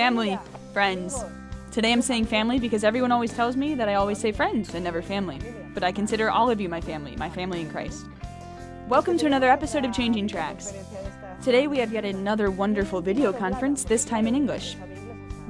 family, friends. Today I'm saying family because everyone always tells me that I always say friends and never family. But I consider all of you my family, my family in Christ. Welcome to another episode of Changing Tracks. Today we have yet another wonderful video conference, this time in English.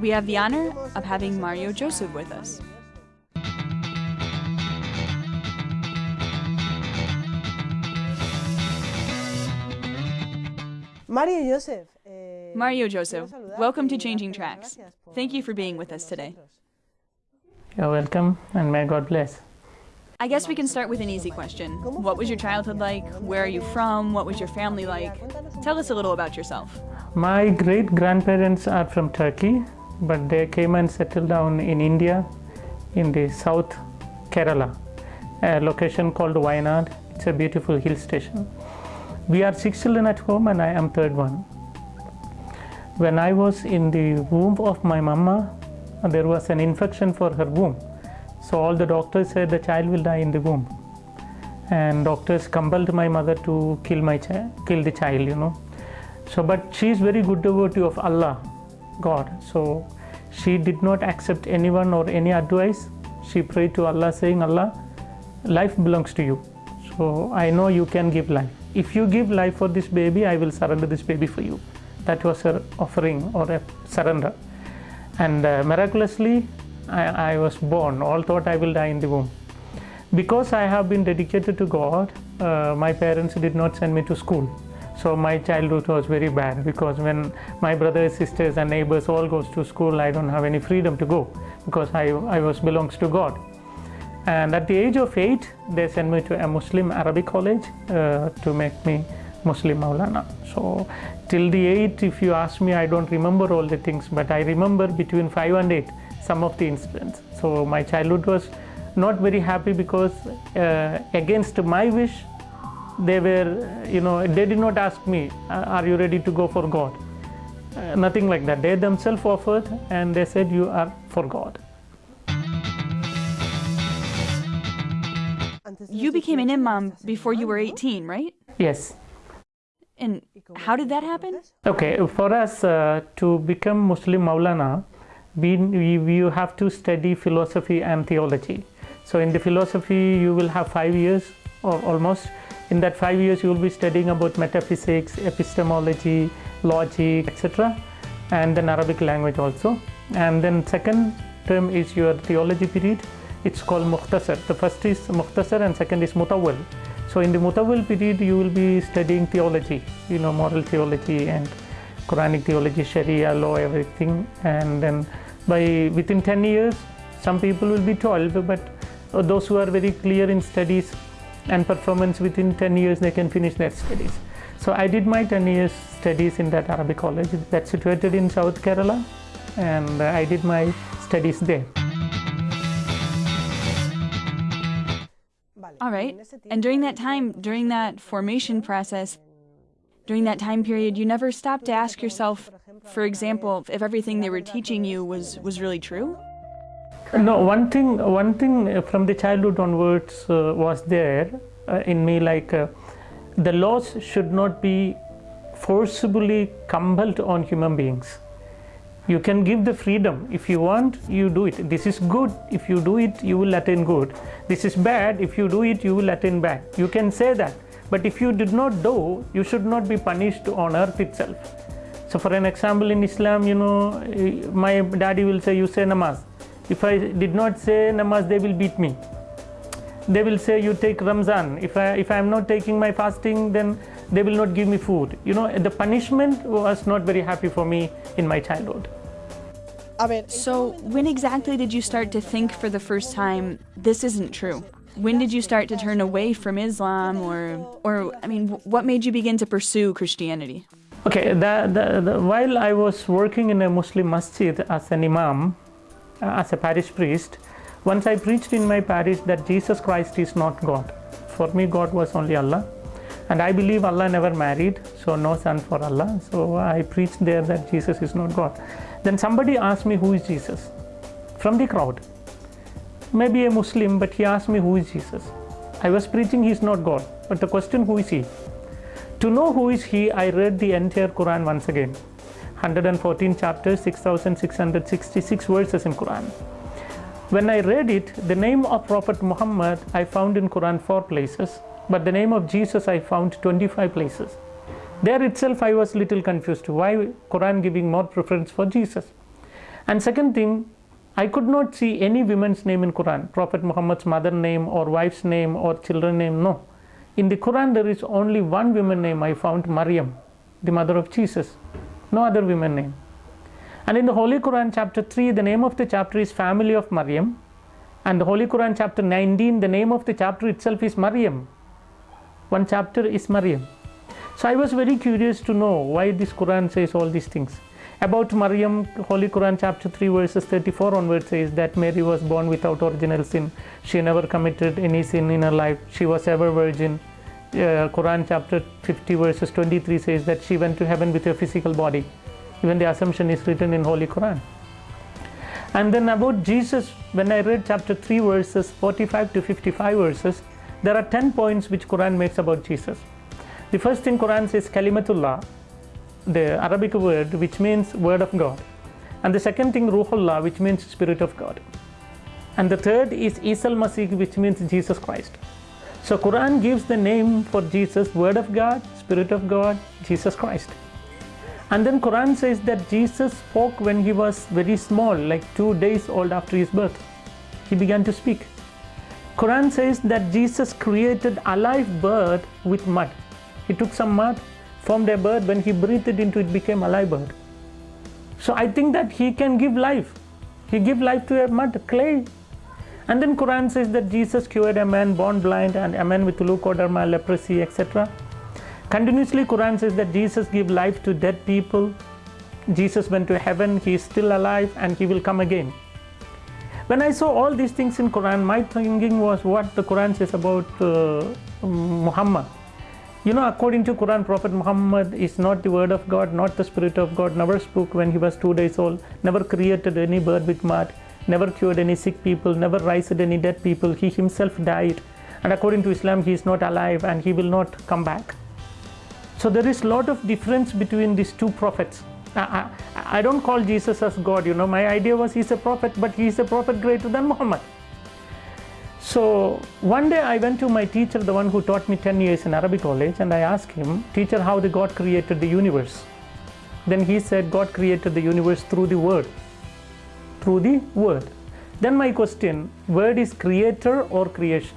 We have the honor of having Mario Joseph with us. Mario Joseph. Eh, Mario quiero Joseph, welcome to Changing Tracks. Thank you for being with us today. You're welcome and may God bless. I guess we can start with an easy question. What was your childhood like? Where are you from? What was your family like? Tell us a little about yourself. My great grandparents are from Turkey, but they came and settled down in India in the South Kerala, a location called Wayanad. It's a beautiful hill station. We are six children at home, and I am third one. When I was in the womb of my mama, there was an infection for her womb. So all the doctors said the child will die in the womb. And doctors compelled my mother to kill my child, kill the child, you know. So, but she is very good devotee of Allah, God. So, she did not accept anyone or any advice. She prayed to Allah, saying, Allah, life belongs to you. So, I know you can give life. If you give life for this baby, I will surrender this baby for you. That was her offering or a surrender. And uh, miraculously, I, I was born. All thought I will die in the womb. Because I have been dedicated to God, uh, my parents did not send me to school. So my childhood was very bad because when my brothers, sisters, and neighbors all goes to school, I don't have any freedom to go because I, I was belongs to God. And at the age of eight, they sent me to a Muslim Arabic college uh, to make me Muslim Maulana. So till the eight, if you ask me, I don't remember all the things, but I remember between five and eight some of the incidents. So my childhood was not very happy because uh, against my wish, they were, you know, they did not ask me, "Uh, are you ready to go for God? Uh, nothing like that. They themselves offered and they said, you are for God. You became an imam before you were 18, right? Yes. And how did that happen? Okay, for us uh, to become Muslim Maulana, we, we, you have to study philosophy and theology. So in the philosophy, you will have five years or almost. In that five years, you will be studying about metaphysics, epistemology, logic, etc., and then Arabic language also. And then second term is your theology period. It's called Mukhtasar. The first is Mukhtasar and second is Mutawwal. So in the Mutawwal period, you will be studying theology, you know, moral theology and Quranic theology, Sharia law, everything. And then by within 10 years, some people will be 12, but uh, those who are very clear in studies and performance within 10 years, they can finish their studies. So I did my 10 years studies in that Arabic college that's situated in South Kerala, and uh, I did my studies there. All right. And during that time, during that formation process, during that time period, you never stopped to ask yourself, for example, if everything they were teaching you was, was really true? No, one thing, one thing from the childhood onwards uh, was there uh, in me like uh, the laws should not be forcibly compelled on human beings. You can give the freedom. If you want, you do it. This is good. If you do it, you will attain good. This is bad. If you do it, you will attain bad. You can say that. But if you did not do, you should not be punished on earth itself. So, for an example, in Islam, you know, eh, my daddy will say, You say namaz. If I did not say namaz, they will beat me. They will say, You take Ramzan. If I, if I am not taking my fasting, then they will not give me food. You know, the punishment was not very happy for me in my childhood. A ver, So, when exactly did you start to think for the first time, this isn't true? When did you start to turn away from Islam, or, or I mean, what made you begin to pursue Christianity? Okay, the, the, the, while I was working in a Muslim masjid as an imam, uh, as a parish priest, once I preached in my parish that Jesus Christ is not God. For me, God was only Allah. And I believe Allah never married, so no son for Allah. So I preached there that Jesus is not God. Then somebody asked me, Who is Jesus? From the crowd. Maybe a Muslim, but he asked me, Who is Jesus? I was preaching, He is not God. But the question, Who is He? To know who is He, I read the entire Quran once again. 114 chapters, 6666 verses in Quran. When I read it, the name of Prophet Muhammad I found in Quran four places, but the name of Jesus I found 25 places. There itself I was little confused. Why Quran giving more preference for Jesus? And second thing, I could not see any woman's name in Quran, Prophet Muhammad's mother name or wife's name or children name. No. In the Quran there is only one woman name I found, Maryam, the mother of Jesus. No other woman name. And in the Holy Quran chapter 3, the name of the chapter is family of Maryam. And the Holy Quran chapter 19, the name of the chapter itself is Maryam. One chapter is Maryam. So I was very curious to know why this Quran says all these things. About Maryam, Holy Quran chapter 3 verses 34 onwards says that Mary was born without original sin. She never committed any sin in her life. She was ever virgin. Uh, Quran chapter 50 verses 23 says that she went to heaven with her physical body. Even the assumption is written in Holy Quran. And then about Jesus, when I read chapter 3 verses 45 to 55 verses, there are 10 points which Quran makes about Jesus. The first thing Quran says Kalimatullah, the Arabic word which means word of God. And the second thing Ruhullah which means spirit of God. And the third is Isal Masih which means Jesus Christ. So Quran gives the name for Jesus word of God, spirit of God, Jesus Christ. And then Quran says that Jesus spoke when he was very small, like 2 days old after his birth. He began to speak. Quran says that Jesus created a live bird with mud. He took some mud, formed a bird, when he breathed into it became a live bird. So I think that he can give life. He give life to a mud, clay. And then Quran says that Jesus cured a man born blind and a man with leukoderma, leprosy, etc. Continuously Quran says that Jesus give life to dead people. Jesus went to heaven, he is still alive and he will come again. When I saw all these things in Quran, my thinking was what the Quran says about uh, Muhammad. You know, according to Quran, Prophet Muhammad is not the word of God, not the spirit of God, never spoke when he was two days old, never created any bird with mud, never cured any sick people, never raised any dead people. He himself died. And according to Islam, he is not alive and he will not come back. So there is a lot of difference between these two prophets. I, I, I, don't call Jesus as God, you know. My idea was he's a prophet, but he's a prophet greater than Muhammad. So one day I went to my teacher, the one who taught me 10 years in Arabic college, and I asked him, Teacher, how the God created the universe? Then he said, God created the universe through the word. Through the word. Then my question, word is creator or creation?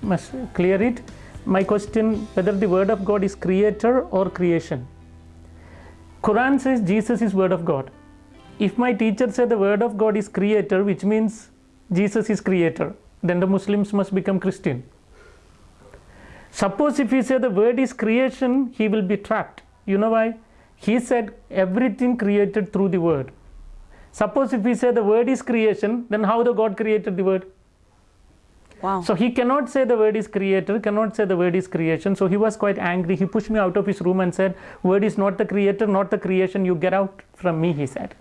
Must clear it. My question, whether the word of God is creator or creation. Quran says Jesus is word of God. If my teacher said the word of God is creator, which means Jesus is creator, then the Muslims must become Christian. Suppose if he say the word is creation, he will be trapped. You know why? He said everything created through the word. Suppose if we say the word is creation, then how the God created the word? Wow. So he cannot say the word is creator, cannot say the word is creation. So he was quite angry. He pushed me out of his room and said, Word is not the creator, not the creation. You get out from me, he said.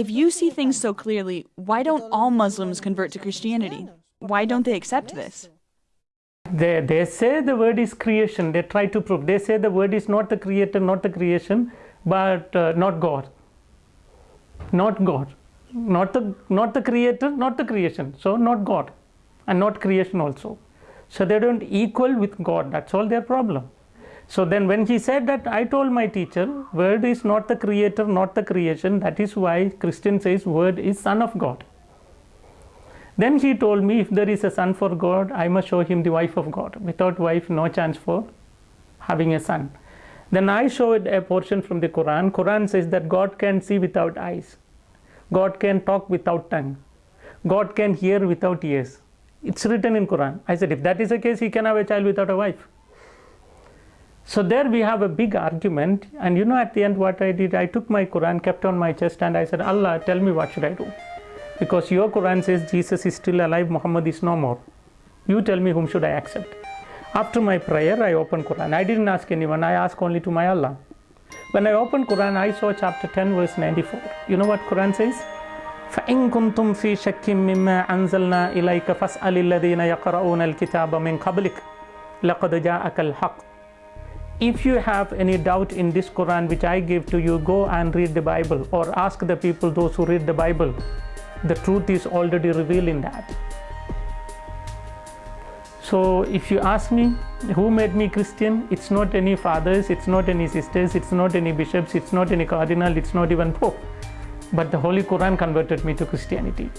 If you see things so clearly, why don't all Muslims convert to Christianity? Why don't they accept this? They, they say the word is creation. They try to prove. They say the word is not the creator, not the creation, but uh, not God. Not God. Not the, not the creator, not the creation. So, not God. And not creation also. So, they don't equal with God. That's all their problem. So then when he said that, I told my teacher, word is not the creator, not the creation. That is why Christian says word is son of God. Then he told me if there is a son for God, I must show him the wife of God. Without wife, no chance for having a son. Then I showed a portion from the Quran. Quran says that God can see without eyes. God can talk without tongue. God can hear without ears. It's written in Quran. I said, if that is the case, he can have a child without a wife. So there we have a big argument. And you know, at the end, what I did, I took my Quran, kept on my chest, and I said, Allah, tell me what should I do? Because your Quran says Jesus is still alive, Muhammad is no more. You tell me whom should I accept? After my prayer, I opened Quran. I didn't ask anyone. I asked only to my Allah. When I opened Quran, I saw chapter 10, verse 94. You know what Quran says? فإن كنتم في شك مما أنزلنا إليك فاسأل الذين يقرؤون الكتاب من قبلك لقد جاءك الحق if you have any doubt in this Quran which I give to you, go and read the Bible or ask the people, those who read the Bible. The truth is already revealed in that. So, if you ask me who made me Christian, it's not any fathers, it's not any sisters, it's not any bishops, it's not any cardinal, it's not even Pope, but the Holy Quran converted me to Christianity.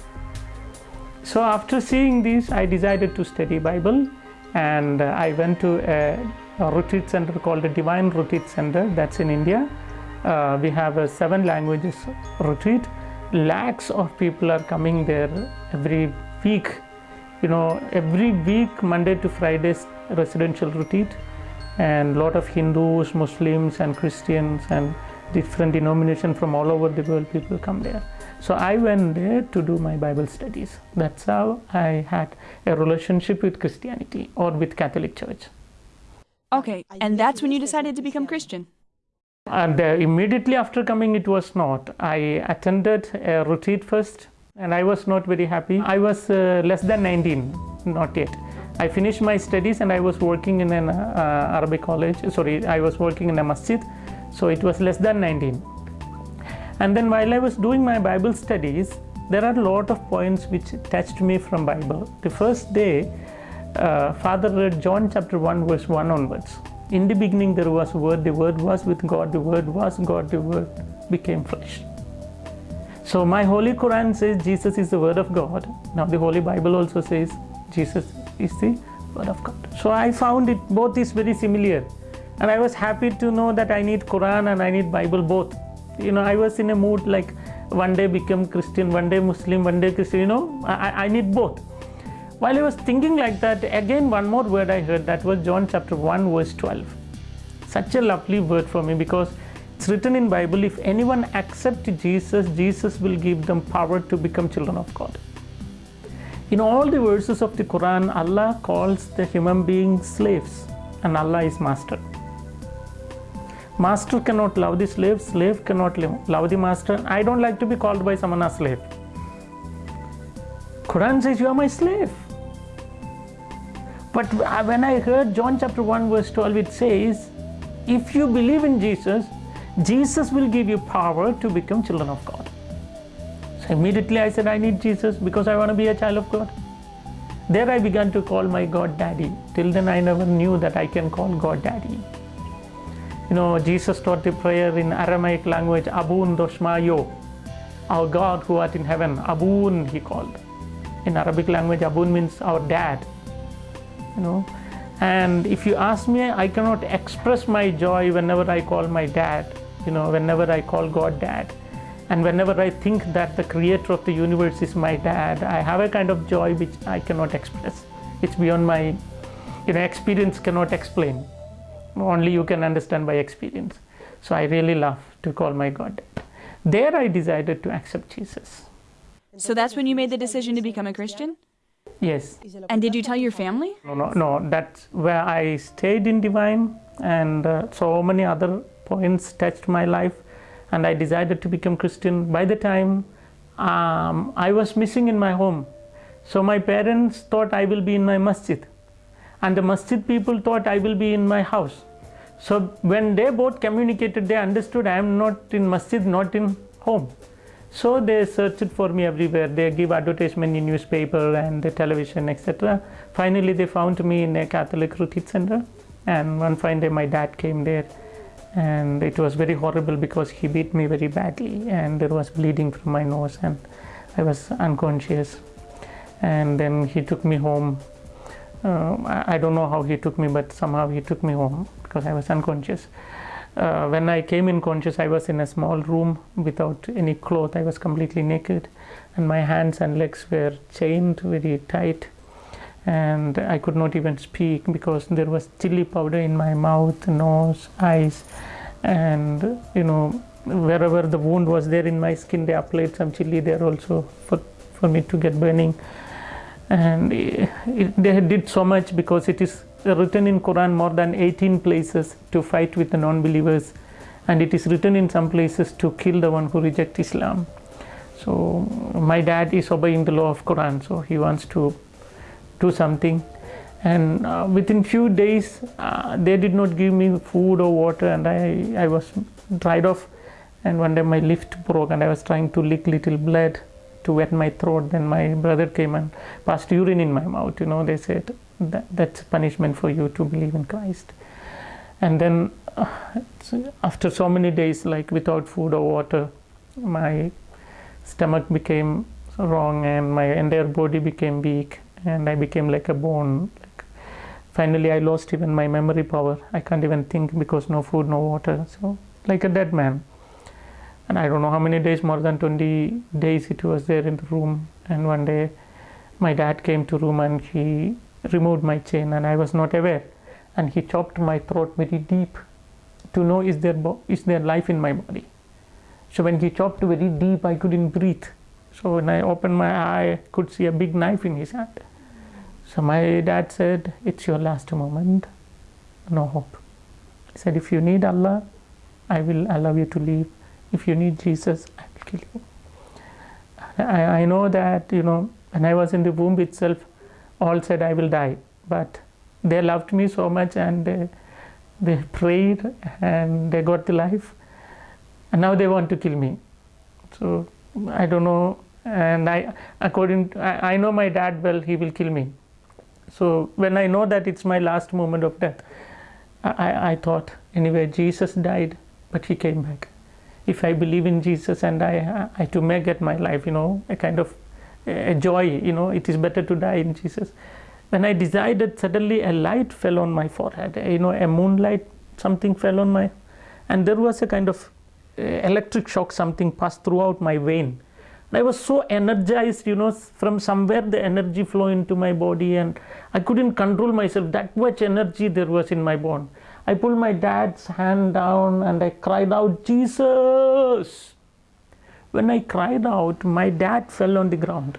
So, after seeing this, I decided to study Bible and uh, I went to a, a retreat center called the Divine Retreat Center. That's in India. Uh, we have a seven languages retreat. Lakhs of people are coming there every week. You know every week monday to fridays residential retreat and lot of hindus muslims and christians and different denomination from all over the world people come there. So i went there to do my bible studies. That's how i had a relationship with christianity or with catholic church Okay, and that's when you decided to become Christian. and uh, immediately after coming it was not. I attended a retreat first and i was not very happy. I was uh, less than 19 not yet. I finished my studies and i was working in an uh, arabic college. Sorry i was working in a masjid so it was less than 19 and then while i was doing my bible studies there are a lot of points which touched me from bible. The first day uh, father read john chapter 1 verse 1 onwards. In the beginning there was word the word was with god the word was god the word became flesh. So my holy quran says jesus is the word of god. Now the holy bible also says jesus is the word of god. So i found it both is very similar. And i was happy to know that i need quran and i need bible both. You know i was in a mood like one day become christian one day muslim one day christian you know i, I need both while i was thinking like that again one more word i heard that was john chapter 1 verse 12 such a lovely word for me because it's written in bible if anyone accept jesus jesus will give them power to become children of god. In all the verses of the quran allah calls the human beings slaves and allah is master. Master cannot love the slave slave cannot love the master. I don't like to be called by someone as slave. Quran says you are my slave but when i heard john chapter 1 verse 12 it says if you believe in jesus jesus will give you power to become children of god so immediately i said i need jesus because i want to be a child of god there i began to call my god daddy till then i never knew that i can call god daddy you know, Jesus taught the prayer in Aramaic language, Abun Doshmayo, our God who art in heaven. Abun, he called. In Arabic language, Abun means our dad. You know, and if you ask me, I cannot express my joy whenever I call my dad, you know, whenever I call God dad. And whenever I think that the creator of the universe is my dad, I have a kind of joy which I cannot express. It's beyond my, you know, experience cannot explain only you can understand by experience. So I really love to call my God. dad. There I decided to accept Jesus. So that's when you made the decision to become a Christian? Yes. And did you tell your family? No, no, no. That's where I stayed in Divine, and uh, so many other points touched my life, and I decided to become Christian. By the time um, I was missing in my home, so my parents thought I will be in my masjid, and the masjid people thought I will be in my house. So when they both communicated, they understood I am not in masjid, not in home. So they searched for me everywhere. They give advertisement in newspaper and the television, etc. Finally, they found me in a Catholic retreat center. And one fine day, my dad came there, and it was very horrible because he beat me very badly, and there was bleeding from my nose, and I was unconscious. And then he took me home. Uh, I don't know how he took me, but somehow he took me home because I was unconscious. Uh, when I came in conscious, I was in a small room without any cloth. I was completely naked, and my hands and legs were chained very tight, and I could not even speak because there was chili powder in my mouth, nose, eyes, and you know wherever the wound was there in my skin, they applied some chili there also for for me to get burning, and it, it, they did so much because it is written in Quran more than 18 places to fight with the non-believers and it is written in some places to kill the one who reject Islam. So my dad is obeying the law of Quran so he wants to do something. And uh, within few days uh, they did not give me food or water and I, I was dried off. And one day my lift broke and I was trying to lick little blood to wet my throat then my brother came and passed urine in my mouth you know they said that, that's punishment for you to believe in Christ and then uh, after so many days like without food or water my stomach became wrong and my entire body became weak and I became like a bone. Finally, I lost even my memory power. I can't even think because no food, no water. So, like a dead man. And I don't know how many days, more than 20 days, it was there in the room. And one day, my dad came to room and he removed my chain, and I was not aware. And he chopped my throat very deep to know is there is there life in my body. So when he chopped very deep, I couldn't breathe. So when I opened my eye, I could see a big knife in his hand. So my dad said, It's your last moment, no hope. He said, If you need Allah, I will allow you to leave. If you need Jesus, I will kill you. I, I know that, you know, when I was in the womb itself, all said I will die. But they loved me so much and they, they prayed and they got the life. And now they want to kill me. So I don't know. And I, according, to, I, I know my dad well, he will kill me. So when I know that it's my last moment of death, I, I thought, anyway, Jesus died, but he came back. If I believe in Jesus and I, I to make it my life, you know, a kind of a joy, you know, it is better to die in Jesus. When I decided, suddenly a light fell on my forehead, you know, a moonlight, something fell on my, and there was a kind of uh, electric shock, something passed throughout my vein I was so energized, you know, from somewhere the energy flow into my body and I couldn't control myself. That much energy there was in my bone. I pulled my dad's hand down and I cried out, Jesus! When I cried out, my dad fell on the ground.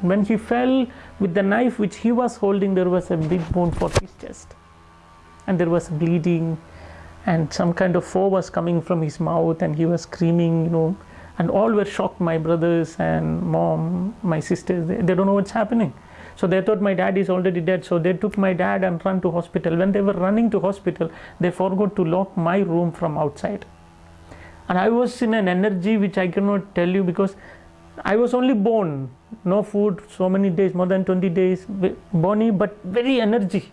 When he fell with the knife which he was holding, there was a big wound for his chest. And there was bleeding and some kind of foam was coming from his mouth and he was screaming, you know, and all were shocked my brothers and mom my sisters they, they don't know what's happening so they thought my dad is already dead. So they took my dad and run to hospital. When they were running to hospital they forgot to lock my room from outside. And i was in an energy which i cannot tell you because i was only born. No food so many days more than 20 days bony but very energy.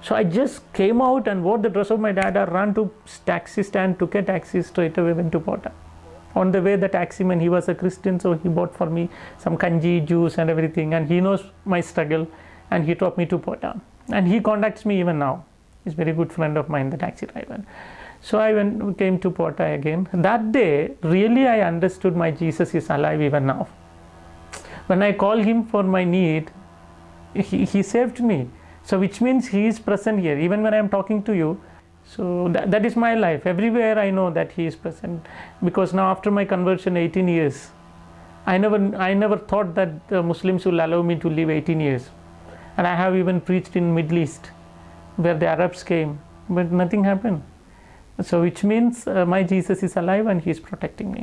So i just came out and wore the dress of my dad i ran to taxi stand took a taxi straight away went to Potta on the way the taximan he was a christian so he bought for me some kanji juice and everything and he knows my struggle and he taught me to Potta and he contacts me even now. He's a very good friend of mine the taxi driver. So i went came to Potta again. That day really i understood my jesus is alive even now. When i call him for my need he, he saved me. So which means he is present here. Even when i am talking to you so that, that is my life. Everywhere i know that he is present. Because now after my conversion 18 years i never i never thought that the muslims will allow me to live 18 years. And i have even preached in middle east where the arabs came but nothing happened. So which means uh, my jesus is alive and he is protecting me